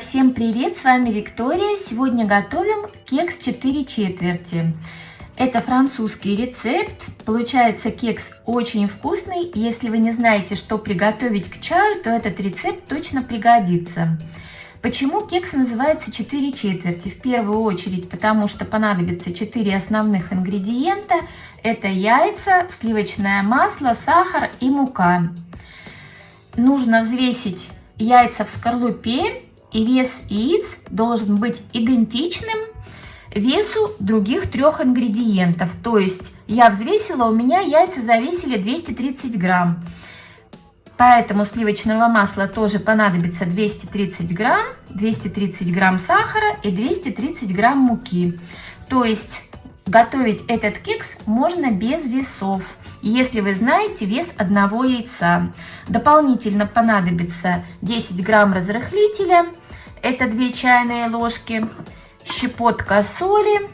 Всем привет! С вами Виктория. Сегодня готовим кекс 4 четверти. Это французский рецепт. Получается кекс очень вкусный. Если вы не знаете, что приготовить к чаю, то этот рецепт точно пригодится. Почему кекс называется 4 четверти? В первую очередь, потому что понадобится 4 основных ингредиента. Это яйца, сливочное масло, сахар и мука. Нужно взвесить яйца в скорлупе и вес яиц должен быть идентичным весу других трех ингредиентов. То есть я взвесила, у меня яйца завесили 230 грамм. Поэтому сливочного масла тоже понадобится 230 грамм, 230 грамм сахара и 230 грамм муки. То есть готовить этот кекс можно без весов, если вы знаете вес одного яйца. Дополнительно понадобится 10 грамм разрыхлителя, это 2 чайные ложки, щепотка соли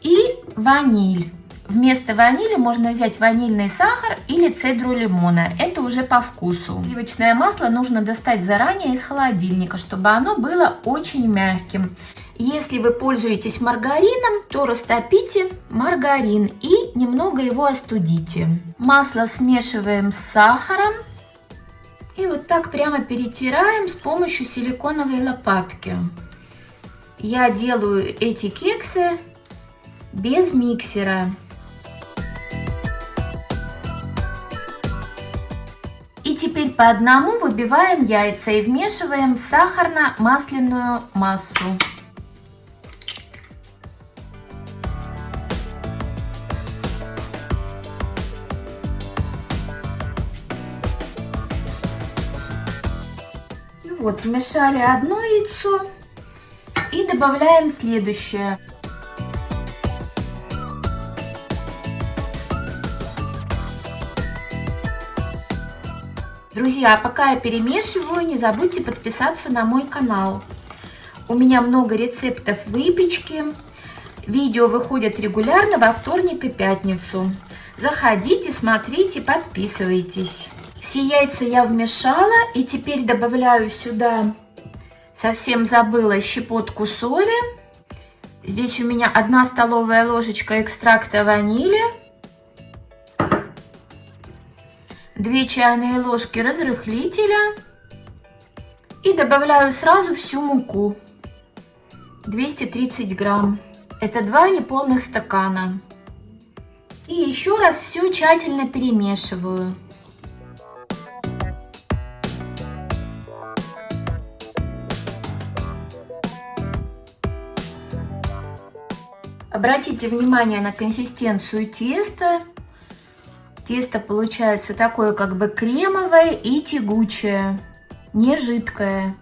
и ваниль. Вместо ванили можно взять ванильный сахар или цедру лимона. Это уже по вкусу. Сливочное масло нужно достать заранее из холодильника, чтобы оно было очень мягким. Если вы пользуетесь маргарином, то растопите маргарин и немного его остудите. Масло смешиваем с сахаром и вот так прямо перетираем с помощью силиконовой лопатки. Я делаю эти кексы без миксера. И теперь по одному выбиваем яйца и вмешиваем в сахарно-масляную массу. Вот, вмешали одно яйцо и добавляем следующее. Друзья, пока я перемешиваю, не забудьте подписаться на мой канал. У меня много рецептов выпечки. Видео выходят регулярно во вторник и пятницу. Заходите, смотрите, подписывайтесь. Все яйца я вмешала и теперь добавляю сюда, совсем забыла, щепотку соли. Здесь у меня одна столовая ложечка экстракта ванили. 2 чайные ложки разрыхлителя. И добавляю сразу всю муку. 230 грамм. Это два неполных стакана. И еще раз все тщательно перемешиваю. Обратите внимание на консистенцию теста. Тесто получается такое как бы кремовое и тягучее, не жидкое.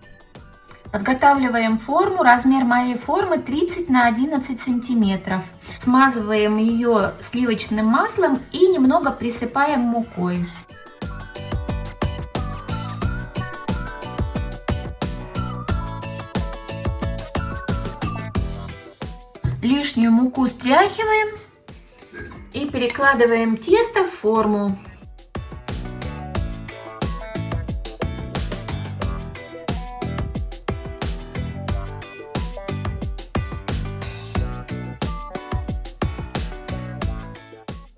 Подготавливаем форму. Размер моей формы 30 на 11 сантиметров. Смазываем ее сливочным маслом и немного присыпаем мукой. Лишнюю муку стряхиваем и перекладываем тесто в форму.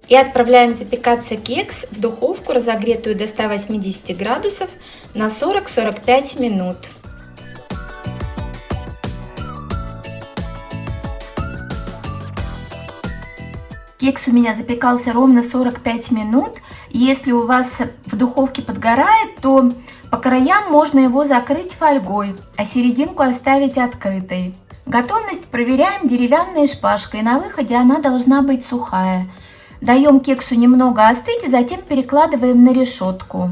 И отправляем запекаться кекс в духовку, разогретую до 180 градусов на 40-45 минут. Кекс у меня запекался ровно 45 минут. Если у вас в духовке подгорает, то по краям можно его закрыть фольгой, а серединку оставить открытой. Готовность проверяем деревянной шпажкой. На выходе она должна быть сухая. Даем кексу немного остыть и затем перекладываем на решетку.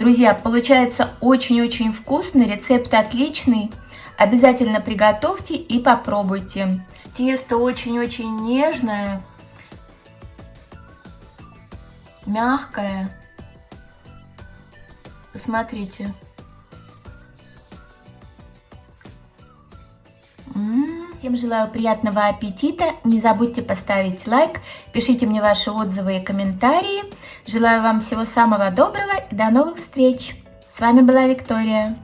Друзья, получается очень-очень вкусно, рецепт отличный. Обязательно приготовьте и попробуйте. Тесто очень-очень нежное, мягкое. Посмотрите. Всем желаю приятного аппетита. Не забудьте поставить лайк, пишите мне ваши отзывы и комментарии. Желаю вам всего самого доброго и до новых встреч. С вами была Виктория.